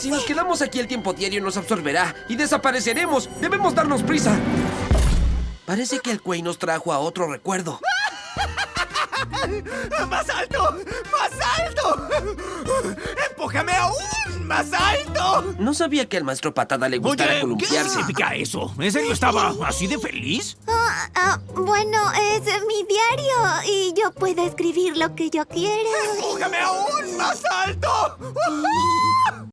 Si nos quedamos aquí el tiempo diario nos absorberá y desapareceremos. Debemos darnos prisa. Parece que el Quay nos trajo a otro recuerdo. ¡Más alto! ¡Más alto! ¡Empújame aún más alto! No sabía que al maestro Patada le gustara Oye, ¿qué significa eso? ¿En serio estaba así de feliz? Ah, ah, bueno, es mi diario y yo puedo escribir lo que yo quiera. ¡Empújame aún más alto!